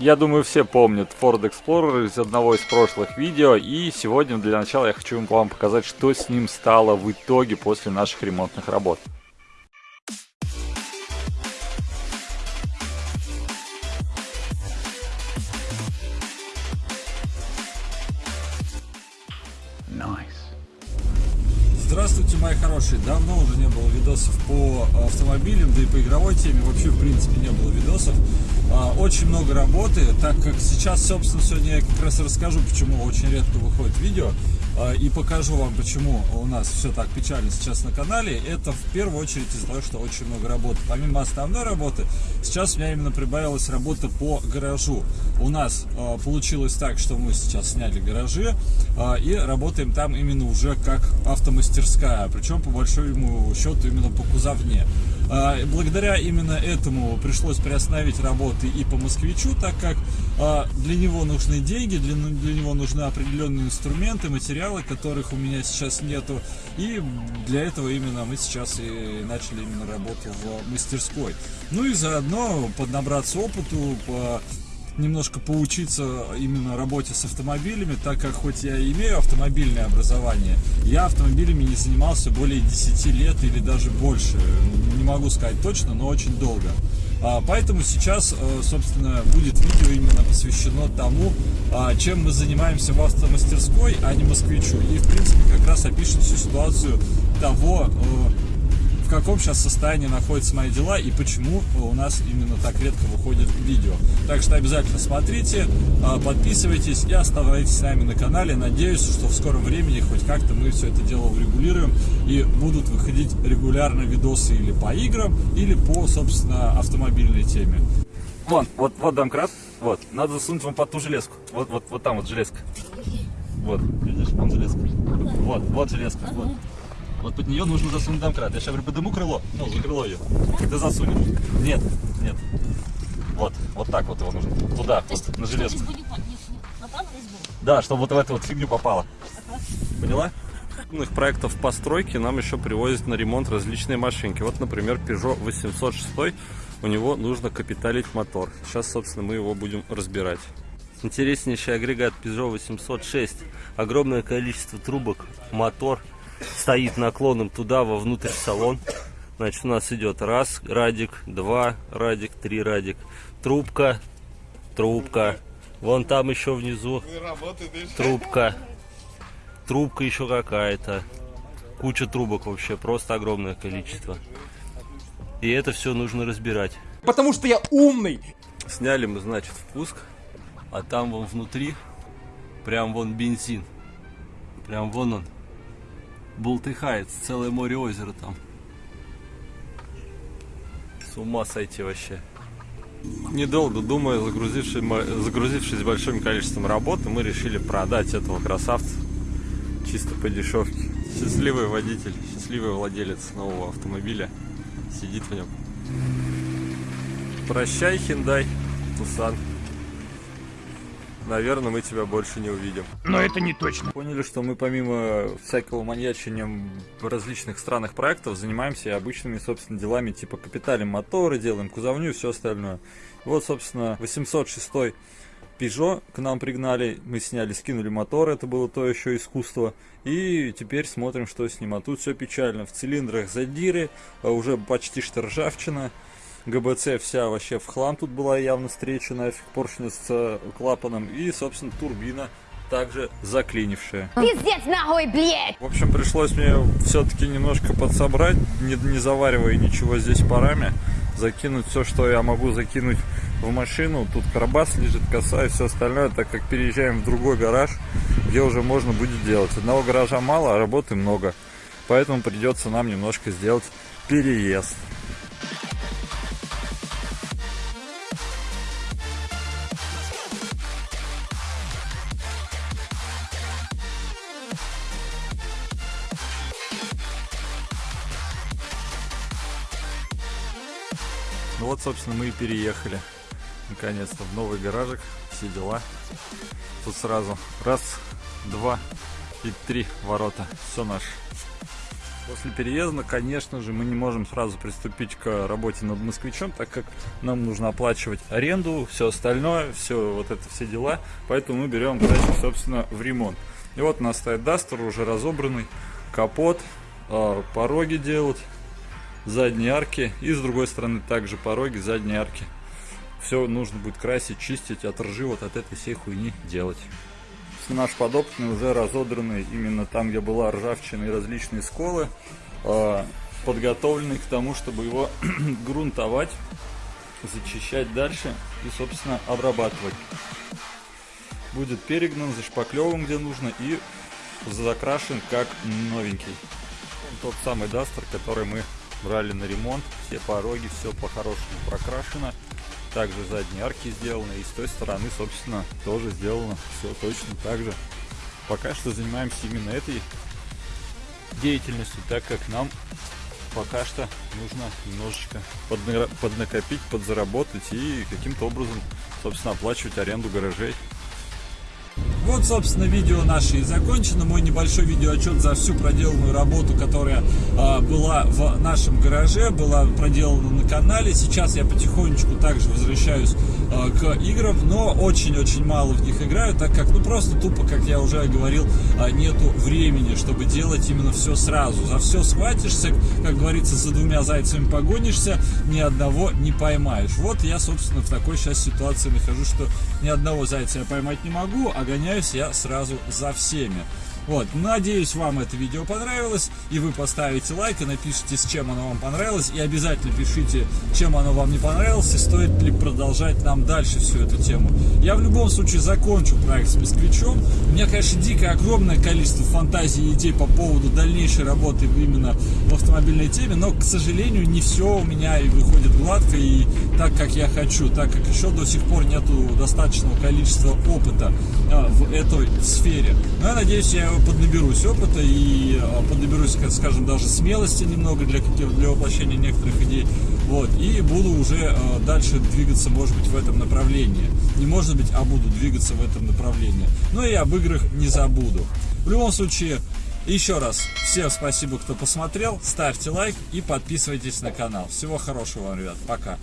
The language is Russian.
Я думаю, все помнят Ford Explorer из одного из прошлых видео, и сегодня для начала я хочу вам показать, что с ним стало в итоге после наших ремонтных работ. Здравствуйте, мои хорошие! Давно уже не было видосов по автомобилям, да и по игровой теме вообще в принципе не было видосов. А, очень много работы, так как сейчас, собственно, сегодня я как раз расскажу, почему очень редко выходит видео. А, и покажу вам, почему у нас все так печально сейчас на канале. Это в первую очередь из-за того, что очень много работы. Помимо основной работы, сейчас у меня именно прибавилась работа по гаражу. У нас а, получилось так, что мы сейчас сняли гаражи а, и работаем там именно уже как автомастерская. Причем по большому счету именно по кузовне. Благодаря именно этому пришлось приостановить работы и по москвичу, так как для него нужны деньги, для, для него нужны определенные инструменты, материалы, которых у меня сейчас нету. И для этого именно мы сейчас и начали именно работу в мастерской. Ну и заодно поднабраться опыту, по немножко поучиться именно работе с автомобилями, так как хоть я имею автомобильное образование, я автомобилями не занимался более 10 лет или даже больше. Не могу сказать точно, но очень долго. А, поэтому сейчас, э, собственно, будет видео именно посвящено тому, а, чем мы занимаемся в автомастерской, а не москвичу. И, в принципе, как раз опишем всю ситуацию того, э, в каком сейчас состоянии находятся мои дела и почему у нас именно так редко выходит видео. Так что обязательно смотрите, а, подписывайтесь и оставайтесь с нами на канале. Надеюсь, что в скором времени хоть как-то мы все это дело урегулируем и будут выходить регулярно видосы или по играм, или по, собственно, автомобильной теме. Вон, вот, вот домкрат, вот, надо засунуть вам под ту железку. Вот, вот, вот там вот железка. Вот, видишь, вон железка. Вот, вот железка, вот. Вот под нее нужно засунуть домкрат. Я сейчас говорю, подыму крыло, ну, за крыло ее. Ты засунешь. Нет, нет. Вот, вот так вот его нужно. Туда, То вот, на железку. Да, чтобы вот в эту вот фигню попало. Поняла? крупных проектов постройки нам еще привозят на ремонт различные машинки. Вот, например, Peugeot 806, у него нужно капиталить мотор. Сейчас, собственно, мы его будем разбирать. Интереснейший агрегат Peugeot 806. Огромное количество трубок, мотор, стоит наклоном туда, вовнутрь в салон. Значит, у нас идет раз радик, два радик, три радик. Трубка, трубка. Вон там еще внизу трубка. Трубка еще какая-то. Куча трубок вообще, просто огромное количество. И это все нужно разбирать. Потому что я умный. Сняли мы, значит, впуск. А там вон внутри, прям вон бензин. Прям вон он бултыхается, целое море озера там. С ума сойти вообще. Недолго думая, загрузившись, загрузившись большим количеством работы, мы решили продать этого красавца чисто по дешевке. Счастливый водитель, счастливый владелец нового автомобиля сидит в нем. Прощай, Hyundai, Тусан наверное, мы тебя больше не увидим. Но это не точно. Поняли, что мы помимо всякого маньячения в различных странных проектов занимаемся и обычными, собственно, делами, типа капиталем моторы, делаем кузовню и все остальное. Вот, собственно, 806 Peugeot к нам пригнали, мы сняли, скинули мотор, это было то еще искусство. И теперь смотрим, что с ним. А тут все печально. В цилиндрах задиры, а уже почти что ржавчина. ГБЦ вся вообще в хлам тут была явно встреча нафиг поршня с клапаном и, собственно, турбина также заклинившая. Пиздец нахуй, блядь! В общем, пришлось мне все-таки немножко подсобрать, не, не заваривая ничего здесь парами, закинуть все, что я могу закинуть в машину. Тут карабас лежит, коса и все остальное, так как переезжаем в другой гараж, где уже можно будет делать. Одного гаража мало, а работы много. Поэтому придется нам немножко сделать переезд. Ну вот, собственно, мы и переехали. Наконец-то в новый гаражик. Все дела. Тут сразу раз, два и три ворота. Все наше. После переезда, конечно же, мы не можем сразу приступить к работе над москвичом, так как нам нужно оплачивать аренду, все остальное, все вот это все дела. Поэтому мы берем дачу, собственно, в ремонт. И вот у нас стоит Дастер уже разобранный, капот, э, пороги делать, задние арки и с другой стороны также пороги, задние арки. Все нужно будет красить, чистить, от ржи вот от этой всей хуйни делать. Наш подопытный уже разодранный именно там, где была ржавчина и различные сколы, э, подготовленный к тому, чтобы его грунтовать, зачищать дальше и, собственно, обрабатывать. Будет перегнан, зашпаклеван где нужно и закрашен как новенький. Тот самый дастер, который мы брали на ремонт, все пороги, все по-хорошему прокрашено. Также задние арки сделаны и с той стороны, собственно, тоже сделано все точно так же. Пока что занимаемся именно этой деятельностью, так как нам пока что нужно немножечко поднакопить, подзаработать и каким-то образом, собственно, оплачивать аренду гаражей. Вот, собственно, видео наше и закончено. Мой небольшой видеоотчет за всю проделанную работу, которая э, была в нашем гараже, была проделана на канале. Сейчас я потихонечку также возвращаюсь к играм, но очень-очень мало в них играю, так как, ну, просто тупо, как я уже говорил, э, нету времени, чтобы делать именно все сразу. За все схватишься, как говорится, за двумя зайцами погонишься, ни одного не поймаешь. Вот я, собственно, в такой сейчас ситуации нахожусь, что ни одного зайца я поймать не могу, а гоняюсь я сразу за всеми. Вот, надеюсь, вам это видео понравилось, и вы поставите лайк и напишите, с чем оно вам понравилось, и обязательно пишите, чем оно вам не понравилось, и стоит ли продолжать нам дальше всю эту тему. Я в любом случае закончу проект с москвичом. У меня, конечно, дикое огромное количество фантазий и идей по поводу дальнейшей работы именно в автомобильной теме, но, к сожалению, не все у меня и выходит гладко и так, как я хочу, так как еще до сих пор нету достаточного количества опыта а, в этой сфере. Но я надеюсь, я поднаберусь опыта и а, поднаберусь, скажем, даже смелости немного для, для воплощения некоторых идей. Вот, и буду уже а, дальше двигаться, может быть, в этом направлении. Не может быть, а буду двигаться в этом направлении. Но и об играх не забуду. В любом случае, еще раз, всем спасибо, кто посмотрел. Ставьте лайк и подписывайтесь на канал. Всего хорошего вам, ребят. Пока.